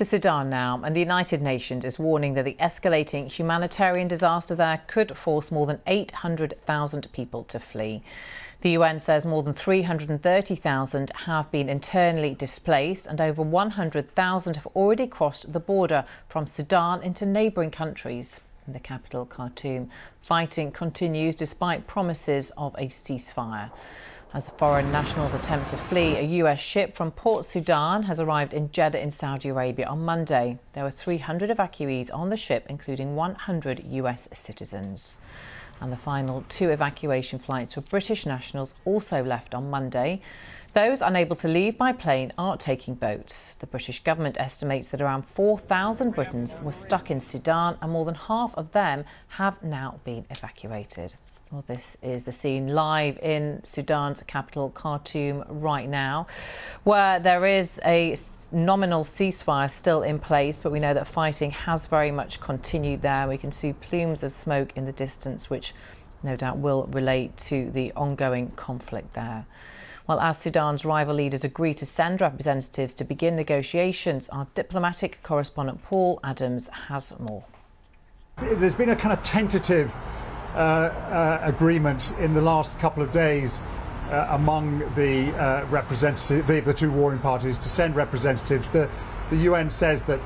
To Sudan now, and the United Nations is warning that the escalating humanitarian disaster there could force more than 800,000 people to flee. The UN says more than 330,000 have been internally displaced and over 100,000 have already crossed the border from Sudan into neighbouring countries. In the capital, Khartoum, fighting continues despite promises of a ceasefire. As foreign nationals attempt to flee, a US ship from Port Sudan has arrived in Jeddah in Saudi Arabia on Monday. There were 300 evacuees on the ship, including 100 US citizens. And the final two evacuation flights for British nationals also left on Monday. Those unable to leave by plane are taking boats. The British government estimates that around 4,000 Britons were stuck in Sudan and more than half of them have now been evacuated. Well, this is the scene live in Sudan's capital, Khartoum, right now, where there is a nominal ceasefire still in place, but we know that fighting has very much continued there. We can see plumes of smoke in the distance, which no doubt will relate to the ongoing conflict there. Well, as Sudan's rival leaders agree to send representatives to begin negotiations, our diplomatic correspondent Paul Adams has more. There's been a kind of tentative agreement in the last couple of days uh, among the uh, representative, the, the, two warring parties to send representatives. The, the UN says that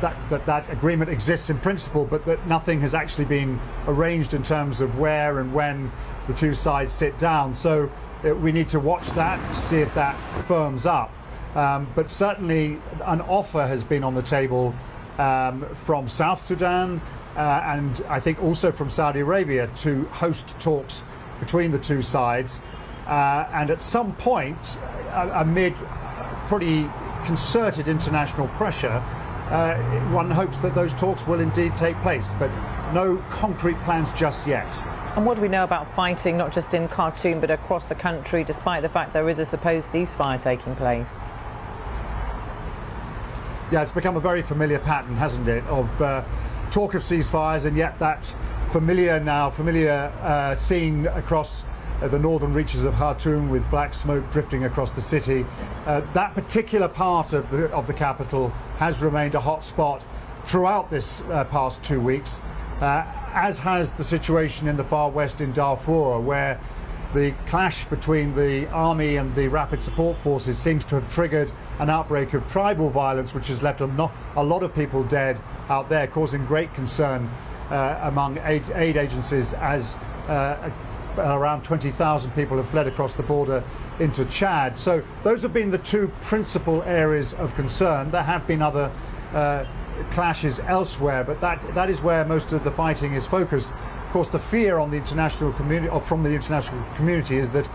that, that that agreement exists in principle, but that nothing has actually been arranged in terms of where and when the two sides sit down. So uh, we need to watch that to see if that firms up. Um, but certainly an offer has been on the table um, from South Sudan, uh, and I think also from Saudi Arabia to host talks between the two sides. Uh, and at some point, uh, amid pretty concerted international pressure, uh, one hopes that those talks will indeed take place, but no concrete plans just yet. And what do we know about fighting, not just in Khartoum, but across the country, despite the fact there is a supposed ceasefire taking place? Yeah, it's become a very familiar pattern, hasn't it, of uh, talk of ceasefires and yet that familiar now, familiar uh, scene across uh, the northern reaches of Khartoum with black smoke drifting across the city. Uh, that particular part of the, of the capital has remained a hot spot throughout this uh, past two weeks, uh, as has the situation in the far west in Darfur, where the clash between the army and the rapid support forces seems to have triggered an outbreak of tribal violence, which has left a, a lot of people dead out there, causing great concern uh, among aid, aid, agencies as uh, around 20,000 people have fled across the border into Chad. So those have been the two principal areas of concern. There have been other uh, clashes elsewhere, but that, that is where most of the fighting is focused. Of course, the fear on the international community, or from the international community, is that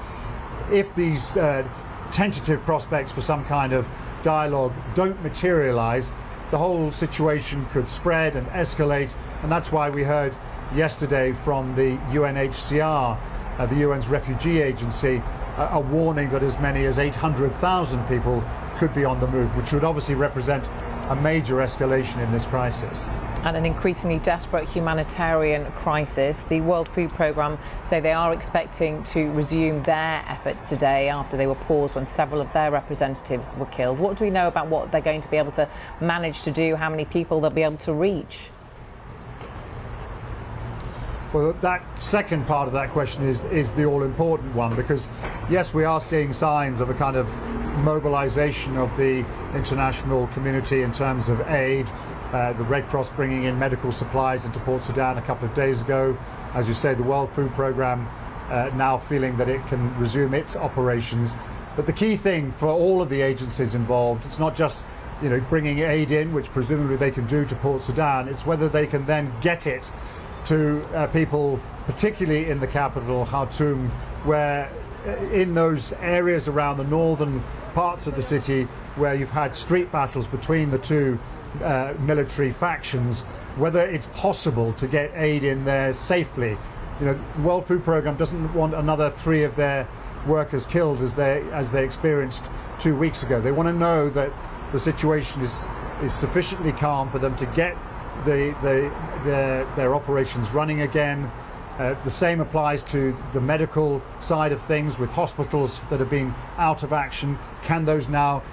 if these uh, tentative prospects for some kind of dialogue don't materialize, the whole situation could spread and escalate. And that's why we heard yesterday from the UNHCR, uh, the UN's refugee agency, a warning that as many as 800,000 people could be on the move, which would obviously represent a major escalation in this crisis and an increasingly desperate humanitarian crisis. The World Food Programme say they are expecting to resume their efforts today after they were paused when several of their representatives were killed. What do we know about what they're going to be able to manage to do, how many people they'll be able to reach? Well, that second part of that question is, is the all important one because, yes, we are seeing signs of a kind of mobilization of the international community in terms of aid, uh, the Red Cross bringing in medical supplies into Port Sudan a couple of days ago. As you say, the World Food Programme uh, now feeling that it can resume its operations. But the key thing for all of the agencies involved, it's not just you know bringing aid in, which presumably they can do to Port Sudan. It's whether they can then get it to uh, people, particularly in the capital, Khartoum, where uh, in those areas around the northern parts of the city where you've had street battles between the two uh, military factions, whether it's possible to get aid in there safely. You know, the World Food Programme doesn't want another three of their workers killed as they as they experienced two weeks ago. They want to know that the situation is is sufficiently calm for them to get the, the their their operations running again, Uh, the same applies to the medical side of things with hospitals that have been out of action. Can those now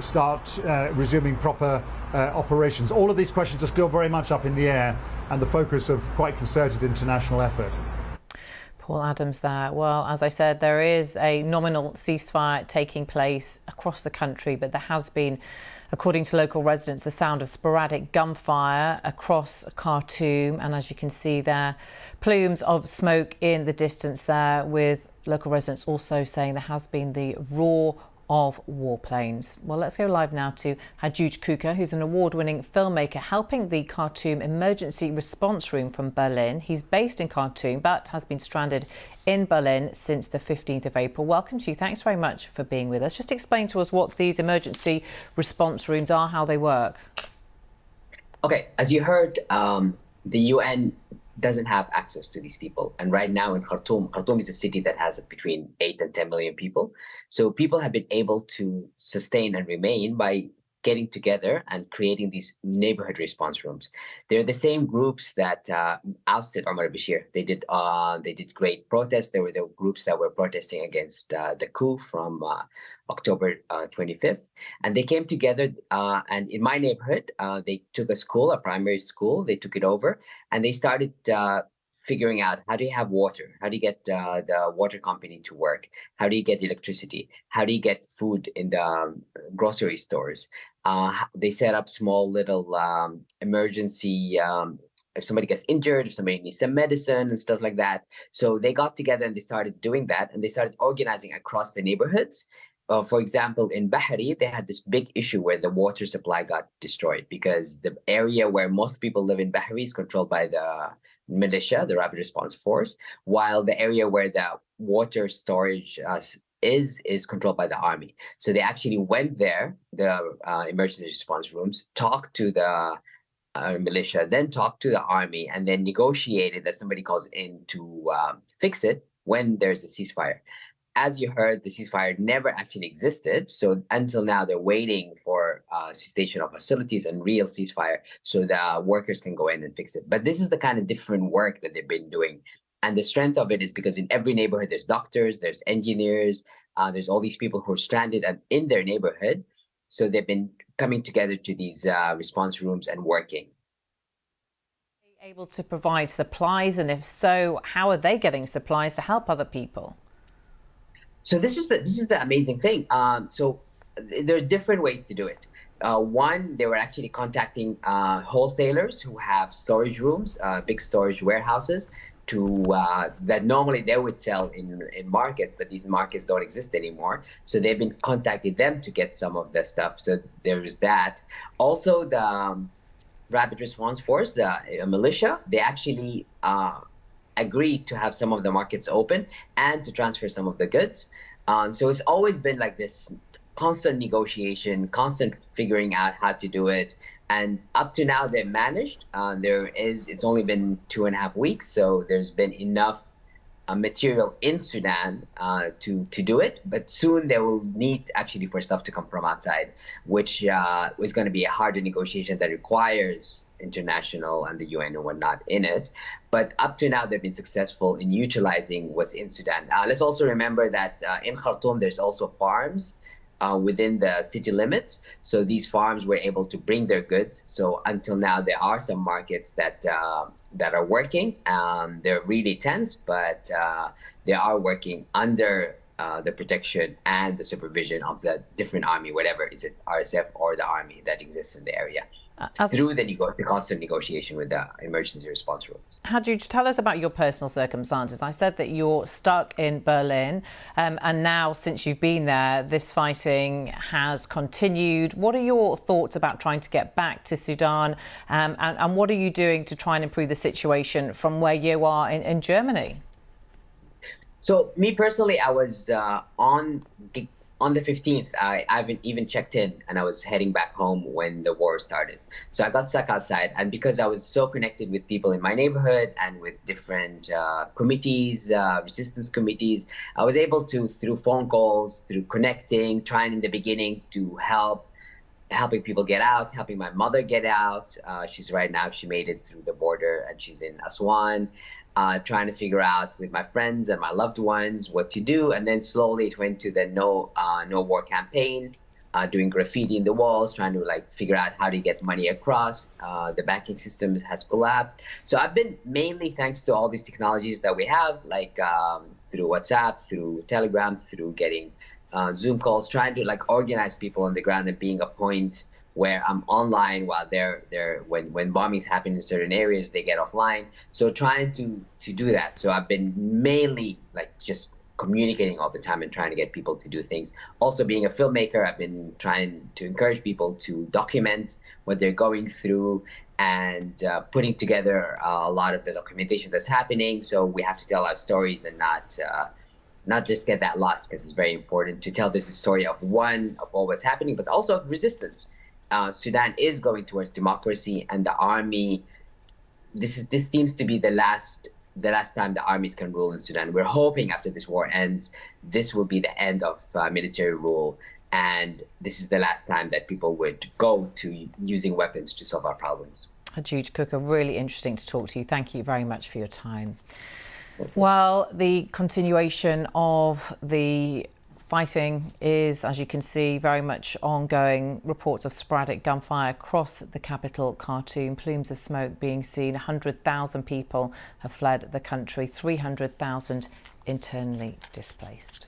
start uh, resuming proper uh, operations? All of these questions are still very much up in the air and the focus of quite concerted international effort. Paul Adams there. Well, as I said, there is a nominal ceasefire taking place across the country, but there has been According to local residents, the sound of sporadic gunfire across Khartoum, and as you can see there, plumes of smoke in the distance there, with local residents also saying there has been the roar of warplanes. Well, let's go live now to Hajooj Kuka, who's an award-winning filmmaker helping the Khartoum Emergency Response Room from Berlin. He's based in Khartoum but has been stranded in Berlin since the 15th of April. Welcome to you. Thanks very much for being with us. Just explain to us what these emergency response rooms are, how they work. Okay, as you heard, um, the UN doesn't have access to these people. And right now in Khartoum, Khartoum is a city that has between 8 and 10 million people. So people have been able to sustain and remain by getting together and creating these neighborhood response rooms. They're the same groups that uh, ousted Omar Bashir. They did uh, they did great protests. There were the groups that were protesting against uh, the coup from uh, October 25th, uh, and they came together. Uh, and in my neighborhood, they took a school, a primary school. They took it over, and they started figuring out how do you have water? How do you get uh, the water company to work? How do you get electricity? How do you get food in the um, grocery stores? Uh, they set up small little um, emergency um, if somebody gets injured, if somebody needs some medicine and stuff like that. So they got together and they started doing that and they started organizing across the neighborhoods. Uh, for example, in Bahri, they had this big issue where the water supply got destroyed because the area where most people live in Bahri is controlled by the militia, the rapid response force, while the area where the water storage uh, is is controlled by the army. So they actually went there, the uh, emergency response rooms, talked to the uh, militia, then talked to the army, and then negotiated that somebody calls in to um, fix it when there's a ceasefire as you heard, the ceasefire never actually existed. So until now, they're waiting for uh, cessation of hostilities and real ceasefire so the workers can go in and fix it. But this is the kind of different work that they've been doing. And the strength of it is because in every neighborhood, there's doctors, there's engineers, uh, there's all these people who are stranded and in their neighborhood. So they've been coming together to these uh, response rooms and working. Able to provide supplies, and if so, how are they getting supplies to help other people? So this is the this is the amazing thing. Um, so there are different ways to do it. Uh, one, they were actually contacting uh, wholesalers who have storage rooms, uh, big storage warehouses, to uh, that normally they would sell in in markets, but these markets don't exist anymore. So they've been contacting them to get some of the stuff. So there is that. Also, the um, Rapid Response Force, the uh, militia, they actually uh, agreed to have some of the markets open and to transfer some of the goods. Um, so it's always been like this constant negotiation, constant figuring out how to do it. And up to now, they've managed. Uh, there is, it's only been two and a half weeks, so there's been enough uh, material in Sudan uh, to to do it. But soon they will need actually for stuff to come from outside, which uh, is going to be a harder negotiation that requires international and the UN and whatnot in it. But up to now, they've been successful in utilizing what's in Sudan. Uh, let's also remember that uh, in Khartoum, there's also farms uh, within the city limits. So these farms were able to bring their goods. So until now, there are some markets that uh, that are working. Um, they're really tense, but uh, they are working under uh, the protection and the supervision of the different army, whatever is it RSF or the army that exists in the area. As, through the, the, constant negotiation with the emergency response rules. How do you tell us about your personal circumstances. I said that you're stuck in Berlin, um, and now since you've been there, this fighting has continued. What are your thoughts about trying to get back to Sudan, um, and, and, what are you doing to try and improve the situation from where you are in, in Germany? So, me personally, I was uh, on on the 15th, I, I haven't even checked in and I was heading back home when the war started. So I got stuck outside. And because I was so connected with people in my neighborhood and with different uh, committees, uh, resistance committees, I was able to, through phone calls, through connecting, trying in the beginning to help helping people get out, helping my mother get out. Uh, she's right now, she made it through the border and she's in Aswan. Uh, trying to figure out with my friends and my loved ones what to do. And then slowly it went to the no uh, no war campaign, uh, doing graffiti in the walls, trying to like figure out how to get money across. Uh, the banking system has collapsed. So I've been mainly thanks to all these technologies that we have, like um, through WhatsApp, through Telegram, through getting uh, Zoom calls, trying to like organize people on the ground and being a point where I'm online while they're they're when when bombings happen in certain areas they get offline. So trying to to do that. So I've been mainly like just communicating all the time and trying to get people to do things. Also being a filmmaker, I've been trying to encourage people to document what they're going through and uh, putting together uh, a lot of the documentation that's happening. So we have to tell our stories and not uh, not just get that lost because it's very important to tell this story of one of what was happening, but also of resistance uh, Sudan is going towards democracy, and the army. This is this seems to be the last the last time the armies can rule in Sudan. We're hoping after this war ends, this will be the end of uh, military rule, and this is the last time that people would go to using weapons to solve our problems. Hajooj Kuka, really interesting to talk to you. Thank you very much for your time. Well, the continuation of the Fighting is, as you can see, very much ongoing. Reports of sporadic gunfire across the capital, Khartoum. Plumes of smoke being seen. 100,000 people have fled the country, 300,000 internally displaced.